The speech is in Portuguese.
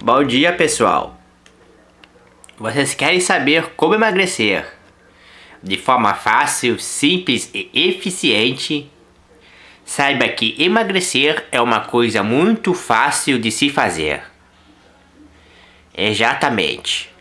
Bom dia, pessoal. Vocês querem saber como emagrecer de forma fácil, simples e eficiente? Saiba que emagrecer é uma coisa muito fácil de se fazer. Exatamente.